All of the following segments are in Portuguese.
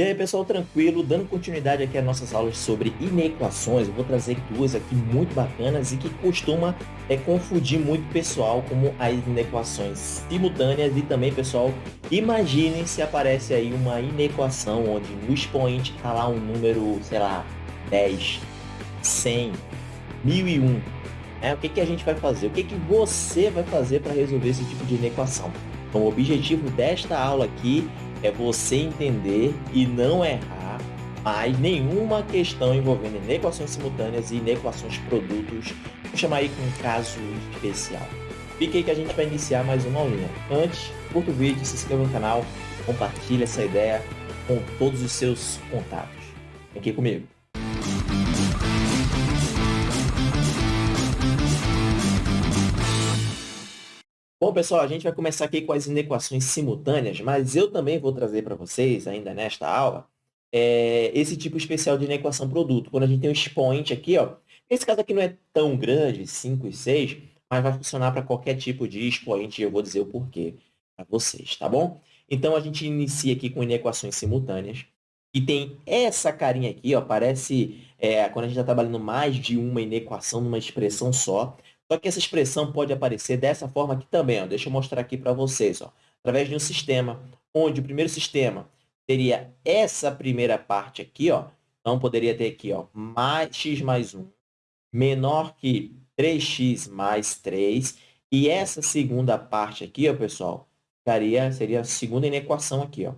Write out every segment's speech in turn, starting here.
E aí, pessoal, tranquilo? Dando continuidade aqui às nossas aulas sobre inequações, eu vou trazer duas aqui muito bacanas e que costuma é, confundir muito pessoal como as inequações simultâneas e também, pessoal, imaginem se aparece aí uma inequação onde no expoente está lá um número, sei lá, 10, 100, 1001. É, o que, que a gente vai fazer? O que, que você vai fazer para resolver esse tipo de inequação? Então, o objetivo desta aula aqui é você entender e não errar mais nenhuma questão envolvendo inequações simultâneas e inequações produtos. Vou chamar aí com um caso especial. Fique aí que a gente vai iniciar mais uma aulinha. Antes, curta o vídeo, se inscreva no canal, compartilhe essa ideia com todos os seus contatos. Aqui comigo. Bom, pessoal, a gente vai começar aqui com as inequações simultâneas, mas eu também vou trazer para vocês, ainda nesta aula, é, esse tipo especial de inequação produto. Quando a gente tem um expoente aqui, ó, esse caso aqui não é tão grande, 5 e 6, mas vai funcionar para qualquer tipo de expoente, e eu vou dizer o porquê para vocês, tá bom? Então, a gente inicia aqui com inequações simultâneas, e tem essa carinha aqui, ó, parece, é, quando a gente está trabalhando mais de uma inequação numa expressão só, só que essa expressão pode aparecer dessa forma aqui também. Ó. Deixa eu mostrar aqui para vocês. Ó. Através de um sistema, onde o primeiro sistema teria essa primeira parte aqui. Ó. Então, poderia ter aqui ó, mais, x mais 1 menor que 3x mais 3. E essa segunda parte aqui, ó, pessoal, ficaria, seria a segunda inequação aqui. Ó.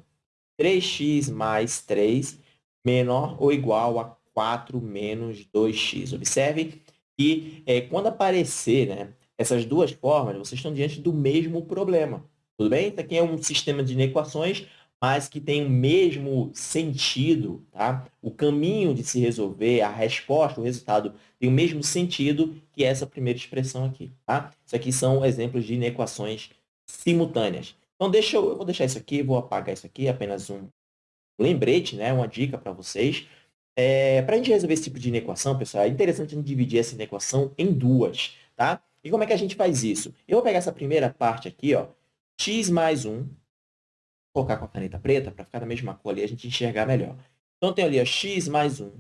3x mais 3 menor ou igual a 4 menos 2x. Observe que é, quando aparecer né, essas duas formas, vocês estão diante do mesmo problema. Tudo bem? Isso aqui é um sistema de inequações, mas que tem o mesmo sentido. Tá? O caminho de se resolver, a resposta, o resultado, tem o mesmo sentido que essa primeira expressão aqui. Tá? Isso aqui são exemplos de inequações simultâneas. Então, deixa eu, eu vou deixar isso aqui, vou apagar isso aqui, apenas um lembrete, né? uma dica para vocês. É, para a gente resolver esse tipo de inequação, pessoal, é interessante a gente dividir essa inequação em duas, tá? E como é que a gente faz isso? Eu vou pegar essa primeira parte aqui, ó, x mais 1, vou colocar com a caneta preta para ficar da mesma cor ali a gente enxergar melhor. Então, tem ali ó, x mais 1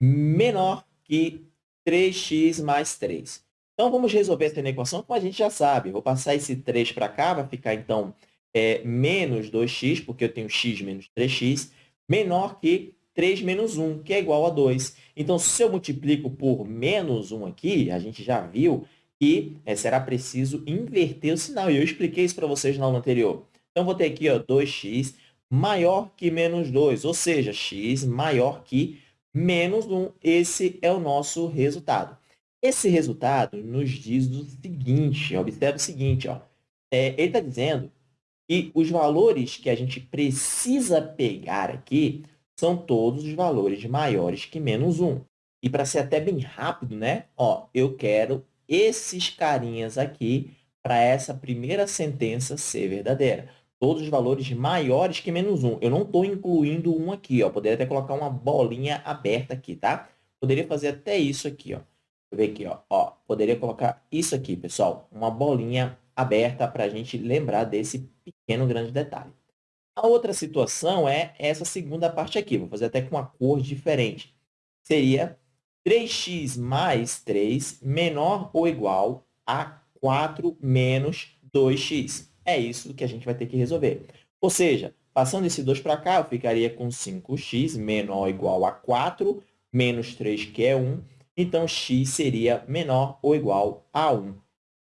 menor que 3x mais 3. Então, vamos resolver essa inequação como a gente já sabe. vou passar esse 3 para cá, vai ficar, então, é, menos 2x, porque eu tenho x menos 3x, menor que 3 menos 1, que é igual a 2. Então, se eu multiplico por menos 1 aqui, a gente já viu que é, será preciso inverter o sinal. E eu expliquei isso para vocês na aula anterior. Então, vou ter aqui ó, 2x maior que menos 2, ou seja, x maior que menos 1. Esse é o nosso resultado. Esse resultado nos diz o seguinte, observe o seguinte, ó, é, ele está dizendo que os valores que a gente precisa pegar aqui são todos os valores maiores que menos 1. E para ser até bem rápido, né? Ó, eu quero esses carinhas aqui para essa primeira sentença ser verdadeira. Todos os valores maiores que menos 1. Eu não estou incluindo um aqui. Ó. Poderia até colocar uma bolinha aberta aqui, tá? Poderia fazer até isso aqui. Ó. Deixa eu ver aqui. Ó. Ó, poderia colocar isso aqui, pessoal. Uma bolinha aberta para a gente lembrar desse pequeno grande detalhe. A outra situação é essa segunda parte aqui. Vou fazer até com uma cor diferente. Seria 3x mais 3 menor ou igual a 4 menos 2x. É isso que a gente vai ter que resolver. Ou seja, passando esse 2 para cá, eu ficaria com 5x menor ou igual a 4 menos 3, que é 1. Então, x seria menor ou igual a 1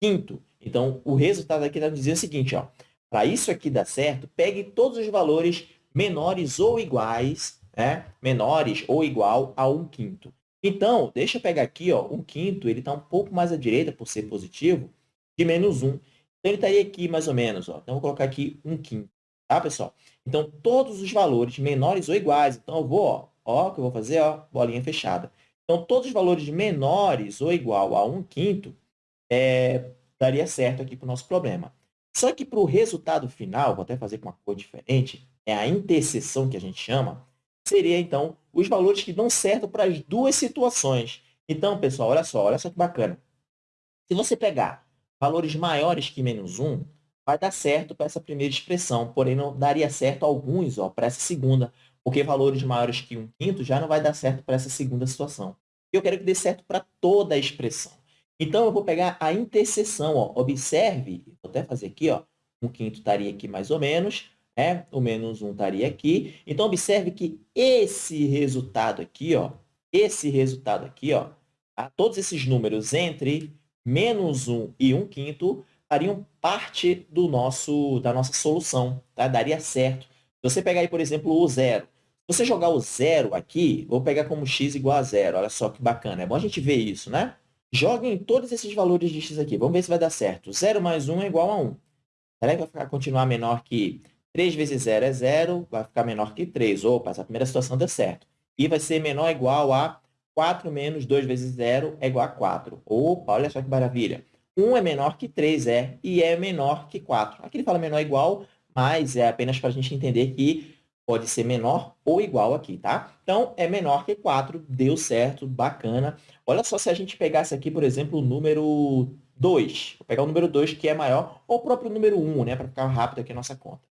quinto. Então, o resultado aqui está dizendo o seguinte, ó, para isso aqui dar certo, pegue todos os valores menores ou iguais, né? menores ou igual a 1 quinto. Então, deixa eu pegar aqui, ó, 1 quinto, ele está um pouco mais à direita, por ser positivo, de menos 1. Então, ele estaria aqui mais ou menos. Ó. Então, vou colocar aqui 1 quinto. Tá, pessoal? Então, todos os valores menores ou iguais. Então, eu vou, ó, ó, que eu vou fazer, ó, bolinha fechada. Então, todos os valores menores ou igual a 1 quinto é, daria certo aqui para o nosso problema. Só que para o resultado final, vou até fazer com uma cor diferente, é a interseção que a gente chama, seria, então, os valores que dão certo para as duas situações. Então, pessoal, olha só, olha só que bacana. Se você pegar valores maiores que menos 1, vai dar certo para essa primeira expressão, porém não daria certo alguns para essa segunda, porque valores maiores que 1 quinto já não vai dar certo para essa segunda situação. Eu quero que dê certo para toda a expressão. Então, eu vou pegar a interseção. Ó. Observe, vou até fazer aqui, ó, 1 quinto estaria aqui mais ou menos, né? o menos 1 estaria aqui. Então, observe que esse resultado aqui, ó, esse resultado aqui, ó, tá? todos esses números entre menos 1 e 1 quinto fariam parte do nosso, da nossa solução, tá? daria certo. Se você pegar aí, por exemplo, o zero, se você jogar o zero aqui, vou pegar como x igual a zero. Olha só que bacana. É bom a gente ver isso, né? Joguem todos esses valores de x aqui. Vamos ver se vai dar certo. 0 mais 1 é igual a 1. Será que vai ficar, continuar menor que 3 vezes 0 é 0? Vai ficar menor que 3. Opa, essa primeira situação deu certo. E vai ser menor ou igual a 4 menos 2 vezes 0 é igual a 4. Opa, olha só que maravilha. 1 é menor que 3, é, e é menor que 4. Aqui ele fala menor ou igual, mas é apenas para a gente entender que pode ser menor ou igual aqui, tá? Então, é menor que 4, deu certo, bacana. Olha só se a gente pegasse aqui, por exemplo, o número 2. Vou pegar o número 2, que é maior, ou o próprio número 1, né? Para ficar rápido aqui a nossa conta.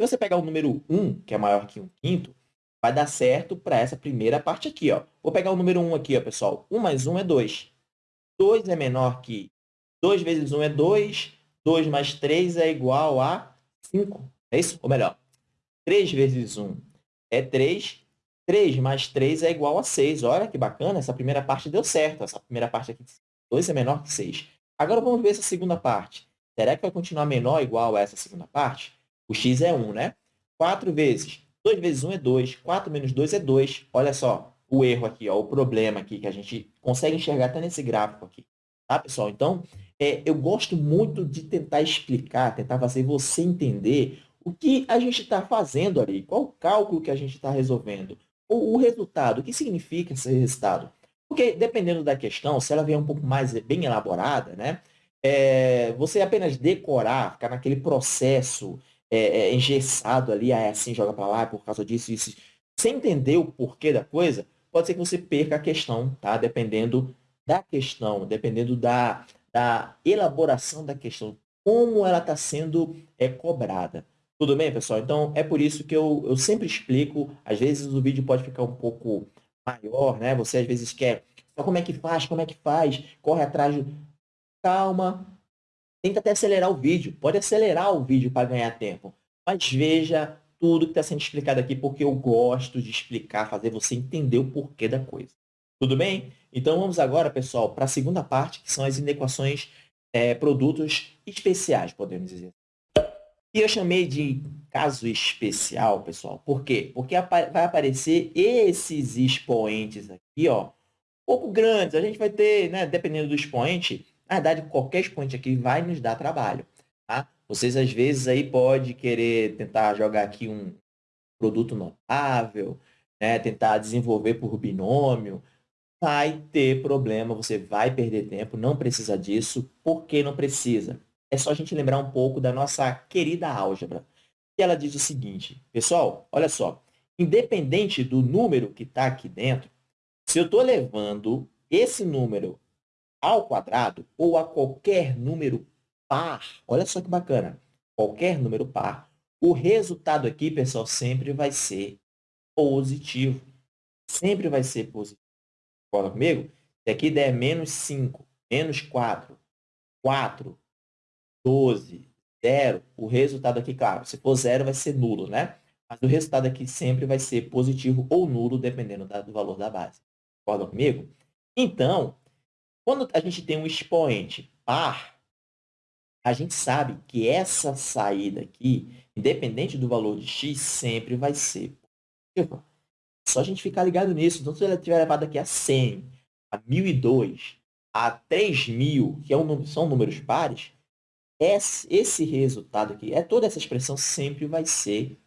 Se você pegar o número 1, que é maior que 1 quinto, vai dar certo para essa primeira parte aqui, ó. Vou pegar o número 1 aqui, ó, pessoal. 1 mais 1 é 2. 2 é menor que 2 vezes 1 é 2. 2 mais 3 é igual a 5. É isso? Ou melhor, 3 vezes 1 é 3. 3 mais 3 é igual a 6. Olha que bacana, essa primeira parte deu certo. Essa primeira parte aqui de 2 é menor que 6. Agora vamos ver essa segunda parte. Será que vai continuar menor ou igual a essa segunda parte? O x é 1, né? 4 vezes 2 vezes 1 é 2. 4 menos 2 é 2. Olha só o erro aqui, ó, o problema aqui que a gente consegue enxergar até nesse gráfico aqui. Tá, pessoal? Então, é, eu gosto muito de tentar explicar, tentar fazer você entender o que a gente está fazendo ali, qual o cálculo que a gente está resolvendo, o, o resultado, o que significa esse resultado. Porque, dependendo da questão, se ela vier um pouco mais bem elaborada, né, é, você apenas decorar, ficar naquele processo é, é, engessado ali, ah, é assim, joga para lá, por causa disso, isso, sem entender o porquê da coisa, pode ser que você perca a questão, tá? Dependendo da questão, dependendo da, da elaboração da questão, como ela está sendo é, cobrada. Tudo bem, pessoal? Então, é por isso que eu, eu sempre explico. Às vezes o vídeo pode ficar um pouco maior, né? Você às vezes quer, só como é que faz, como é que faz, corre atrás de... Calma, tenta até acelerar o vídeo. Pode acelerar o vídeo para ganhar tempo. Mas veja tudo que está sendo explicado aqui, porque eu gosto de explicar, fazer você entender o porquê da coisa. Tudo bem? Então, vamos agora, pessoal, para a segunda parte, que são as inequações é, produtos especiais, podemos dizer. E eu chamei de caso especial, pessoal. Por quê? Porque vai aparecer esses expoentes aqui, ó, pouco grandes. A gente vai ter, né, dependendo do expoente, na verdade, qualquer expoente aqui vai nos dar trabalho. Tá? Vocês, às vezes, aí pode querer tentar jogar aqui um produto notável, né, tentar desenvolver por binômio, vai ter problema, você vai perder tempo, não precisa disso. Por que não precisa? É só a gente lembrar um pouco da nossa querida álgebra. E ela diz o seguinte, pessoal, olha só, independente do número que está aqui dentro, se eu estou levando esse número ao quadrado ou a qualquer número par, olha só que bacana, qualquer número par, o resultado aqui, pessoal, sempre vai ser positivo. Sempre vai ser positivo. Concorda comigo? Se aqui der menos 5, menos 4, 4, 12, 0, o resultado aqui, claro, se for zero vai ser nulo, né? Mas o resultado aqui sempre vai ser positivo ou nulo, dependendo do valor da base. Concorda comigo? Então, quando a gente tem um expoente par, a gente sabe que essa saída aqui, independente do valor de x, sempre vai ser positiva. Só a gente ficar ligado nisso. Então, se ela tiver levado aqui a 100, a 1002, a 3000, que é um, são números pares, esse resultado aqui, é toda essa expressão sempre vai ser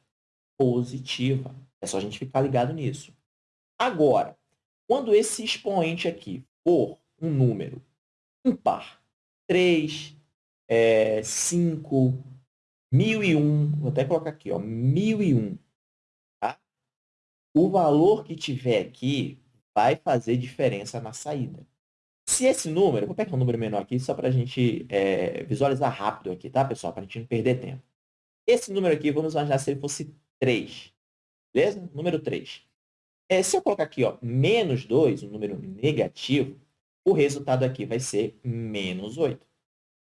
positiva. É só a gente ficar ligado nisso. Agora, quando esse expoente aqui for um número impar, 3, é, 5, 1001, vou até colocar aqui, ó, 1001, tá? o valor que tiver aqui vai fazer diferença na saída. Se esse número, vou pegar um número menor aqui só para a gente é, visualizar rápido aqui, tá, pessoal? Para a gente não perder tempo. Esse número aqui, vamos imaginar se ele fosse 3. Beleza? Número 3. É, se eu colocar aqui, ó, menos 2, um número negativo, o resultado aqui vai ser menos 8.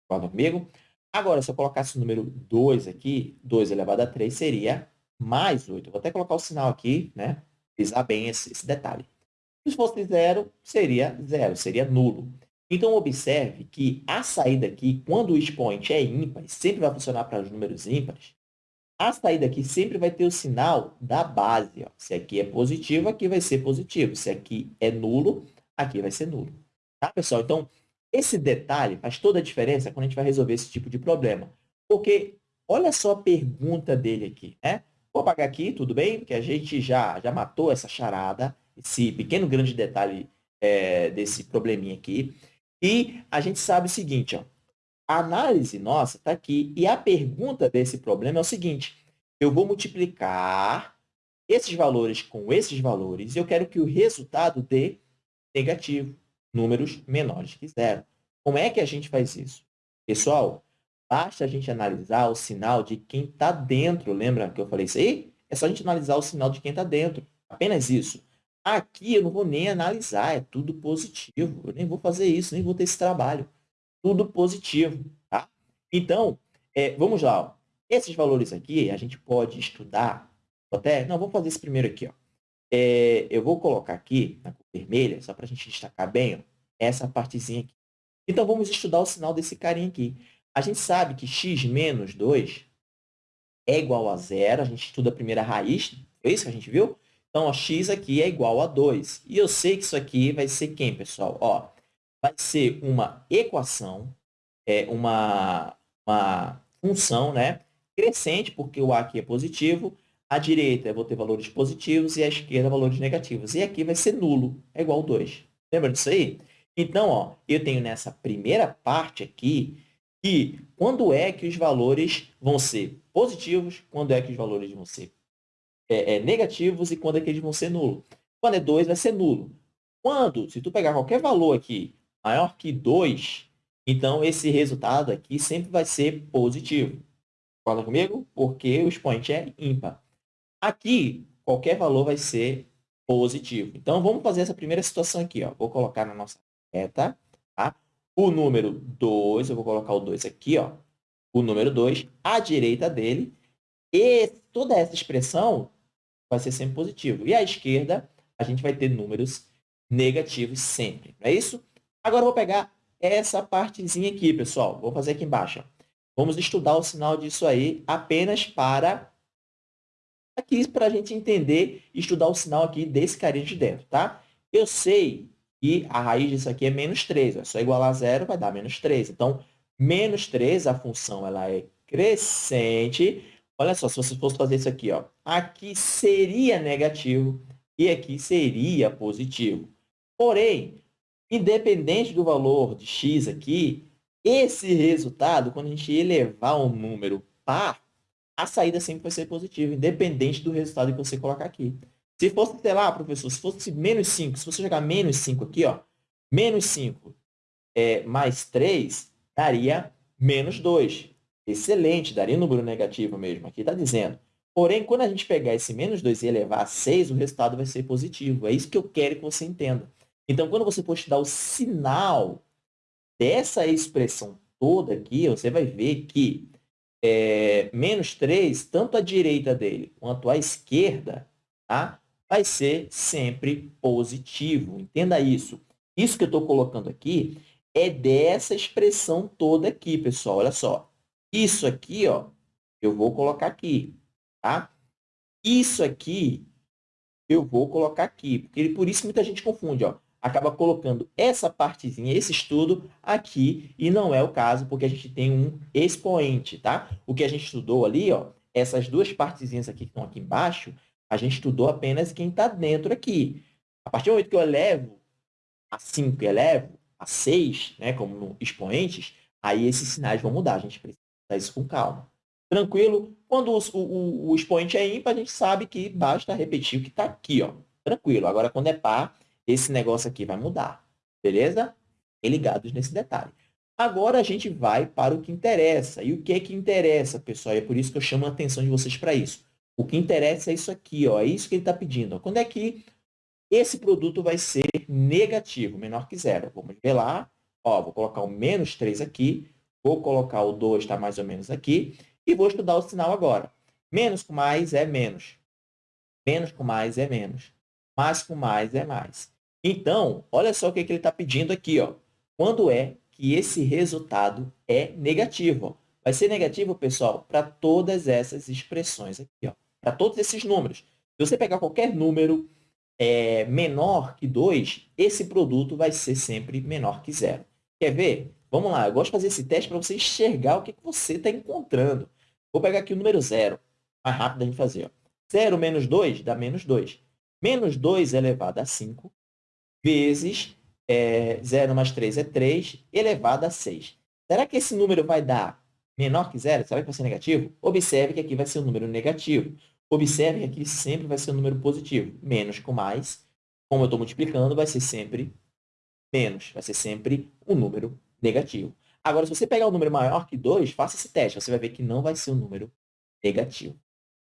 Concorda comigo? Agora, se eu colocasse o número 2 aqui, 2 elevado a 3 seria mais 8. Eu vou até colocar o sinal aqui, né? Pisar bem esse, esse detalhe. Se fosse zero, seria zero, seria nulo. Então, observe que a saída aqui, quando o expoente é ímpar, sempre vai funcionar para os números ímpares, a saída aqui sempre vai ter o sinal da base. Ó. Se aqui é positivo, aqui vai ser positivo. Se aqui é nulo, aqui vai ser nulo. Tá, pessoal? Então, esse detalhe faz toda a diferença quando a gente vai resolver esse tipo de problema. Porque olha só a pergunta dele aqui. Né? Vou apagar aqui, tudo bem? Porque a gente já, já matou essa charada esse pequeno grande detalhe é, desse probleminha aqui. E a gente sabe o seguinte, ó, a análise nossa está aqui e a pergunta desse problema é o seguinte, eu vou multiplicar esses valores com esses valores e eu quero que o resultado dê negativo, números menores que zero. Como é que a gente faz isso? Pessoal, basta a gente analisar o sinal de quem está dentro. Lembra que eu falei isso aí? É só a gente analisar o sinal de quem está dentro. Apenas isso. Aqui eu não vou nem analisar, é tudo positivo. Eu nem vou fazer isso, nem vou ter esse trabalho. Tudo positivo, tá? Então, é, vamos lá. Ó. Esses valores aqui, a gente pode estudar até... Não, vamos fazer esse primeiro aqui. Ó. É, eu vou colocar aqui, na cor vermelha, só para a gente destacar bem, ó, essa partezinha aqui. Então, vamos estudar o sinal desse carinha aqui. A gente sabe que x menos 2 é igual a zero. A gente estuda a primeira raiz, foi isso que a gente viu? Então, ó, x aqui é igual a 2. E eu sei que isso aqui vai ser quem, pessoal? Ó, vai ser uma equação, é uma, uma função né, crescente, porque o a aqui é positivo, à direita eu vou ter valores positivos e à esquerda valores negativos. E aqui vai ser nulo, é igual a 2. Lembra disso aí? Então, ó, eu tenho nessa primeira parte aqui que quando é que os valores vão ser positivos, quando é que os valores vão ser é, é, negativos e quando é que eles vão ser nulo. Quando é 2, vai ser nulo. Quando, se tu pegar qualquer valor aqui maior que 2, então esse resultado aqui sempre vai ser positivo. Concorda comigo? Porque o expoente é ímpar. Aqui, qualquer valor vai ser positivo. Então, vamos fazer essa primeira situação aqui. Ó. Vou colocar na nossa reta tá? o número 2, eu vou colocar o 2 aqui, ó. o número 2, à direita dele, e toda essa expressão vai ser sempre positivo. E à esquerda, a gente vai ter números negativos sempre, não é isso? Agora, eu vou pegar essa partezinha aqui, pessoal. Vou fazer aqui embaixo. Vamos estudar o sinal disso aí apenas para aqui para a gente entender e estudar o sinal aqui desse carinha de dentro, tá? Eu sei que a raiz disso aqui é menos 3. É só igualar a zero, vai dar menos 3. Então, menos 3, a função ela é crescente Olha só, se você fosse fazer isso aqui, ó, aqui seria negativo e aqui seria positivo. Porém, independente do valor de x aqui, esse resultado, quando a gente elevar um número par, a saída sempre vai ser positiva, independente do resultado que você colocar aqui. Se fosse, sei lá, professor, se fosse menos 5, se você jogar menos 5 aqui, ó, menos 5 é, mais 3 daria menos 2. Excelente, daria um número negativo mesmo. Aqui está dizendo. Porém, quando a gente pegar esse menos 2 e elevar a 6, o resultado vai ser positivo. É isso que eu quero que você entenda. Então, quando você for estudar o sinal dessa expressão toda aqui, você vai ver que é, menos 3, tanto à direita dele quanto à esquerda, tá? vai ser sempre positivo. Entenda isso. Isso que eu estou colocando aqui é dessa expressão toda aqui, pessoal. Olha só. Isso aqui, ó, eu vou colocar aqui, tá? Isso aqui, eu vou colocar aqui, porque por isso muita gente confunde, ó. Acaba colocando essa partezinha, esse estudo aqui, e não é o caso, porque a gente tem um expoente, tá? O que a gente estudou ali, ó, essas duas partezinhas aqui que estão aqui embaixo, a gente estudou apenas quem está dentro aqui. A partir do momento que eu elevo a 5 e elevo a 6, né, como expoentes, aí esses sinais vão mudar. A gente precisa isso com calma. Tranquilo? Quando o, o, o expoente é ímpar, a gente sabe que basta repetir o que está aqui. Ó. Tranquilo. Agora, quando é par, esse negócio aqui vai mudar. Beleza? E ligados nesse detalhe. Agora, a gente vai para o que interessa. E o que é que interessa, pessoal? E é por isso que eu chamo a atenção de vocês para isso. O que interessa é isso aqui, ó, é isso que ele está pedindo. Quando é que esse produto vai ser negativo, menor que zero? Vamos ver lá. Ó, vou colocar o menos 3 aqui, vou colocar o 2, está mais ou menos aqui, e vou estudar o sinal agora. Menos com mais é menos. Menos com mais é menos. Mais com mais é mais. Então, olha só o que, que ele está pedindo aqui. Ó. Quando é que esse resultado é negativo? Ó. Vai ser negativo, pessoal, para todas essas expressões aqui. Para todos esses números. Se você pegar qualquer número é, menor que 2, esse produto vai ser sempre menor que zero. Quer ver? Vamos lá, eu gosto de fazer esse teste para você enxergar o que, que você está encontrando. Vou pegar aqui o número zero, mais rápido a gente fazer. Ó. 0 menos 2 dá menos 2. Menos 2 elevado a 5 vezes é, 0 mais 3 é 3 elevado a 6. Será que esse número vai dar menor que zero? Será que vai ser negativo? Observe que aqui vai ser um número negativo. Observe que aqui sempre vai ser um número positivo. Menos com mais, como eu estou multiplicando, vai ser sempre menos. Vai ser sempre um número negativo. Agora, se você pegar um número maior que 2, faça esse teste. Você vai ver que não vai ser um número negativo.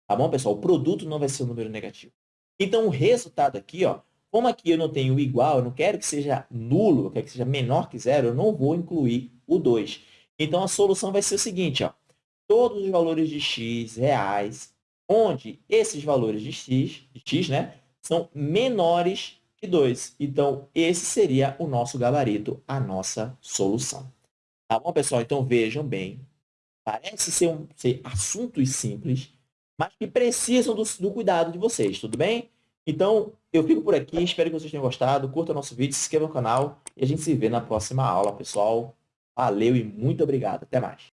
Tá bom, pessoal? O produto não vai ser um número negativo. Então, o resultado aqui, ó, como aqui eu não tenho igual, eu não quero que seja nulo, eu quero que seja menor que zero, eu não vou incluir o 2. Então, a solução vai ser o seguinte, ó, todos os valores de x reais onde esses valores de x, de x né, são menores 2. Então, esse seria o nosso gabarito, a nossa solução. Tá bom, pessoal? Então, vejam bem. Parece ser, um, ser assuntos simples, mas que precisam do, do cuidado de vocês, tudo bem? Então, eu fico por aqui. Espero que vocês tenham gostado. Curta nosso vídeo, se inscreva no canal e a gente se vê na próxima aula, pessoal. Valeu e muito obrigado. Até mais.